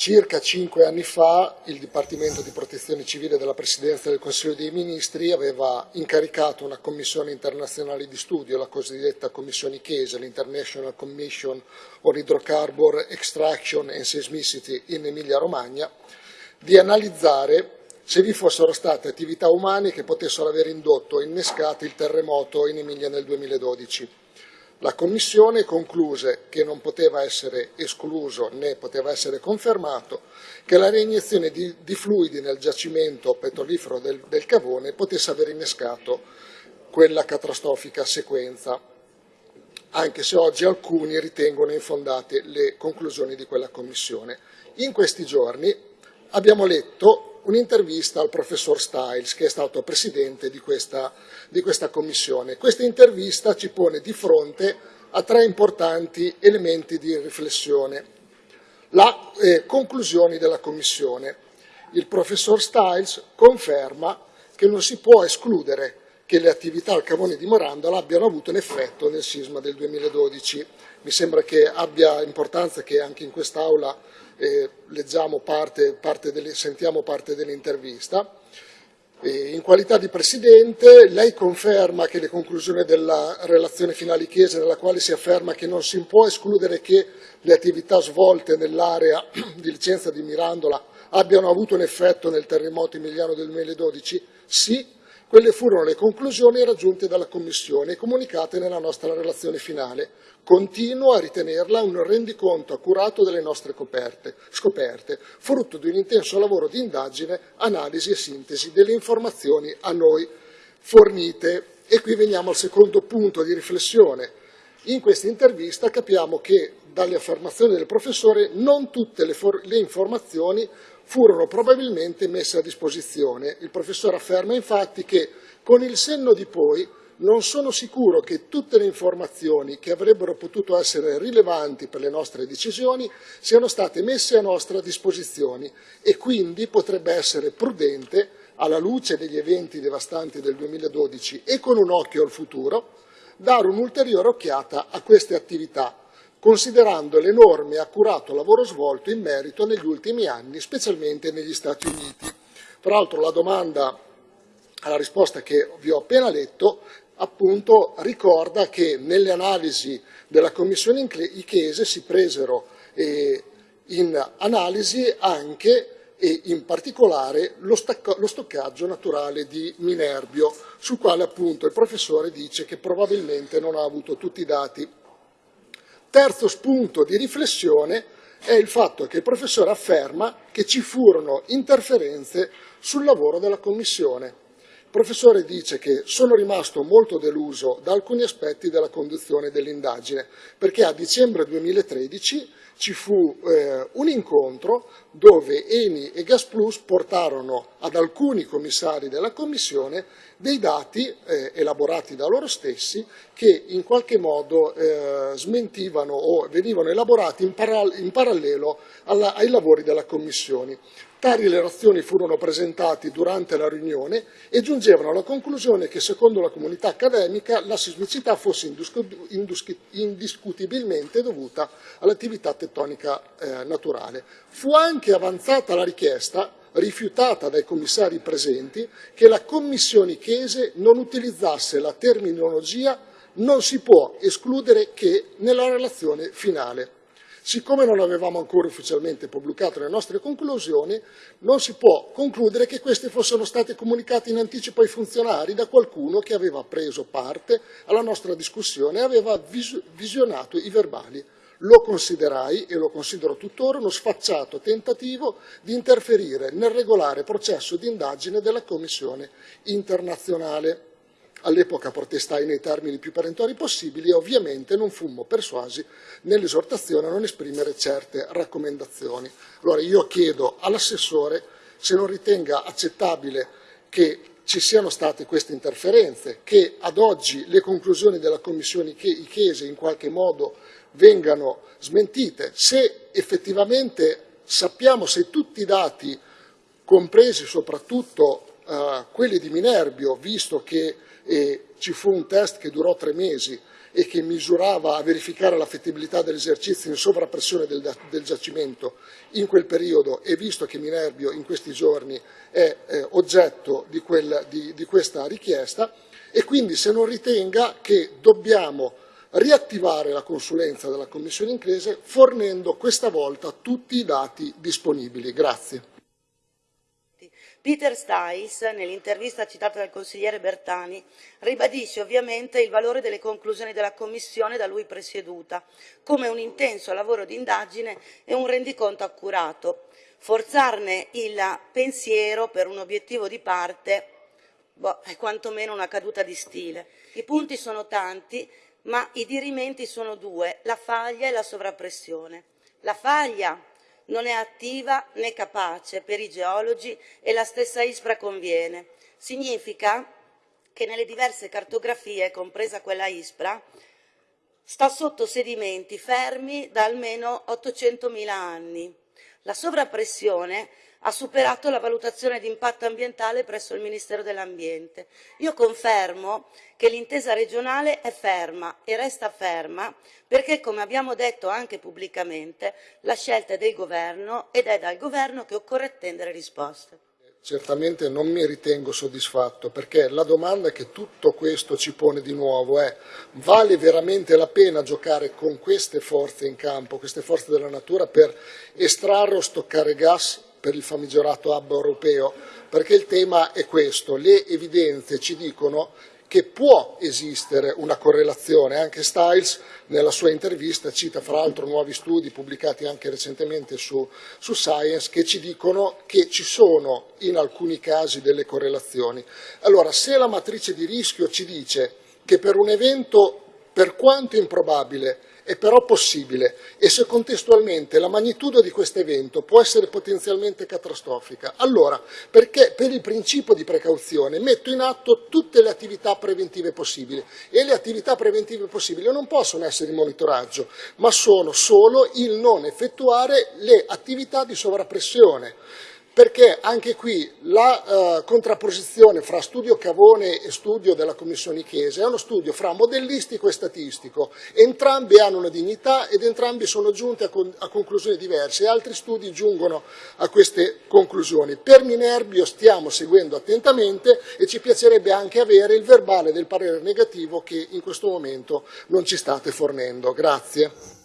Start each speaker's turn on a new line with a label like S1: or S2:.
S1: Circa cinque anni fa il Dipartimento di Protezione Civile della Presidenza del Consiglio dei Ministri aveva incaricato una commissione internazionale di studio, la cosiddetta Commissione Chiesa, l'International Commission on Hydrocarbon Extraction and Seismicity in Emilia-Romagna, di analizzare se vi fossero state attività umane che potessero aver indotto o innescato il terremoto in Emilia nel 2012. La Commissione concluse che non poteva essere escluso né poteva essere confermato che la reiniezione di, di fluidi nel giacimento petrolifero del, del Cavone potesse aver innescato quella catastrofica sequenza, anche se oggi alcuni ritengono infondate le conclusioni di quella Commissione. In questi giorni abbiamo letto un'intervista al professor Stiles, che è stato presidente di questa, di questa commissione. Questa intervista ci pone di fronte a tre importanti elementi di riflessione. La eh, conclusioni della commissione. Il professor Stiles conferma che non si può escludere che le attività al cavone di Morandola abbiano avuto un effetto nel sisma del 2012. Mi sembra che abbia importanza che anche in quest'Aula eh, parte, parte delle, sentiamo parte dell'intervista. In qualità di Presidente, lei conferma che le conclusioni della relazione finale Chiesa, nella quale si afferma che non si può escludere che le attività svolte nell'area di licenza di Mirandola abbiano avuto un effetto nel terremoto emiliano del 2012? Sì, quelle furono le conclusioni raggiunte dalla Commissione e comunicate nella nostra relazione finale. Continuo a ritenerla un rendiconto accurato delle nostre coperte, scoperte, frutto di un intenso lavoro di indagine, analisi e sintesi delle informazioni a noi fornite. E qui veniamo al secondo punto di riflessione. In questa intervista capiamo che dalle affermazioni del professore non tutte le, le informazioni furono probabilmente messe a disposizione. Il professore afferma infatti che con il senno di poi non sono sicuro che tutte le informazioni che avrebbero potuto essere rilevanti per le nostre decisioni siano state messe a nostra disposizione e quindi potrebbe essere prudente, alla luce degli eventi devastanti del 2012 e con un occhio al futuro, dare un'ulteriore occhiata a queste attività considerando l'enorme e accurato lavoro svolto in merito negli ultimi anni, specialmente negli Stati Uniti. Tra l'altro la domanda alla risposta che vi ho appena letto appunto ricorda che nelle analisi della Commissione Ichese si presero eh, in analisi anche e in particolare lo, lo, stoccaggio naturale di Minerbio, sul quale appunto il professore dice che probabilmente non ha avuto tutti i dati Terzo spunto di riflessione è il fatto che il professore afferma che ci furono interferenze sul lavoro della Commissione. Il professore dice che sono rimasto molto deluso da alcuni aspetti della conduzione dell'indagine, perché a dicembre 2013 ci fu eh, un incontro dove Eni e Gasplus portarono ad alcuni commissari della Commissione dei dati eh, elaborati da loro stessi che in qualche modo eh, smentivano o venivano elaborati in, paral in parallelo alla, ai lavori della Commissione. Tali relazioni furono presentati durante la riunione e giungevano alla conclusione che secondo la comunità accademica la sismicità fosse indiscutibilmente dovuta all'attività tettonica eh, naturale. Fu anche avanzata la richiesta rifiutata dai commissari presenti che la Commissione Chiese non utilizzasse la terminologia non si può escludere che nella relazione finale. Siccome non avevamo ancora ufficialmente pubblicato le nostre conclusioni, non si può concludere che queste fossero state comunicate in anticipo ai funzionari da qualcuno che aveva preso parte alla nostra discussione e aveva visionato i verbali. Lo considerai, e lo considero tuttora, uno sfacciato tentativo di interferire nel regolare processo di indagine della Commissione internazionale. All'epoca protestai nei termini più perentori possibili e ovviamente non fummo persuasi nell'esortazione a non esprimere certe raccomandazioni. Allora io chiedo all'assessore se non ritenga accettabile che ci siano state queste interferenze, che ad oggi le conclusioni della Commissione Ichese in qualche modo vengano smentite, se effettivamente sappiamo se tutti i dati, compresi soprattutto uh, quelli di Minerbio, visto che e ci fu un test che durò tre mesi e che misurava a verificare la fettibilità dell'esercizio in sovrappressione del, del, giacimento in quel periodo e visto che Minerbio in questi giorni è eh, oggetto di, quel, di, di questa richiesta e quindi se non ritenga che dobbiamo riattivare la consulenza della Commissione inglese fornendo questa volta tutti i dati disponibili. Grazie.
S2: Peter Stiles, nell'intervista citata dal consigliere Bertani, ribadisce ovviamente il valore delle conclusioni della Commissione da lui presieduta, come un intenso lavoro di indagine e un rendiconto accurato. Forzarne il pensiero per un obiettivo di parte boh, è quantomeno una caduta di stile. I punti sono tanti, ma i dirimenti sono due, la faglia e la sovrappressione. La faglia non è attiva né capace per i geologi e la stessa ISPRA conviene. Significa che nelle diverse cartografie, compresa quella ISPRA, sta sotto sedimenti fermi da almeno 800.000 anni. La sovrappressione ha superato la valutazione di impatto ambientale presso il Ministero dell'Ambiente. Io confermo che l'intesa regionale è ferma e resta ferma perché, come abbiamo detto anche pubblicamente, la scelta è del governo ed è dal governo che occorre attendere risposte.
S1: Certamente non mi ritengo soddisfatto perché la domanda che tutto questo ci pone di nuovo è vale veramente la pena giocare con queste forze in campo, queste forze della natura per estrarre o stoccare gas per il famigerato hub europeo, perché il tema è questo, le evidenze ci dicono che può esistere una correlazione, anche Stiles nella sua intervista cita fra l'altro nuovi studi pubblicati anche recentemente su, su, Science che ci dicono che ci sono in alcuni casi delle correlazioni. Allora, se la matrice di rischio ci dice che per un evento, per quanto improbabile, è però possibile. E se contestualmente la magnitudo di questo evento può essere potenzialmente catastrofica, allora perché per il principio di precauzione metto in atto tutte le attività preventive possibili. E le attività preventive possibili non possono essere il monitoraggio, ma sono solo il non effettuare le attività di sovrappressione perché anche qui la eh, contrapposizione fra studio Cavone e studio della Commissione Chiesa è uno studio fra modellistico e statistico, entrambi hanno una dignità ed entrambi sono giunti a, con a conclusioni diverse e altri studi giungono a queste conclusioni. Per Minerbio stiamo seguendo attentamente e ci piacerebbe anche avere il verbale del parere negativo che in questo momento non ci state fornendo. Grazie.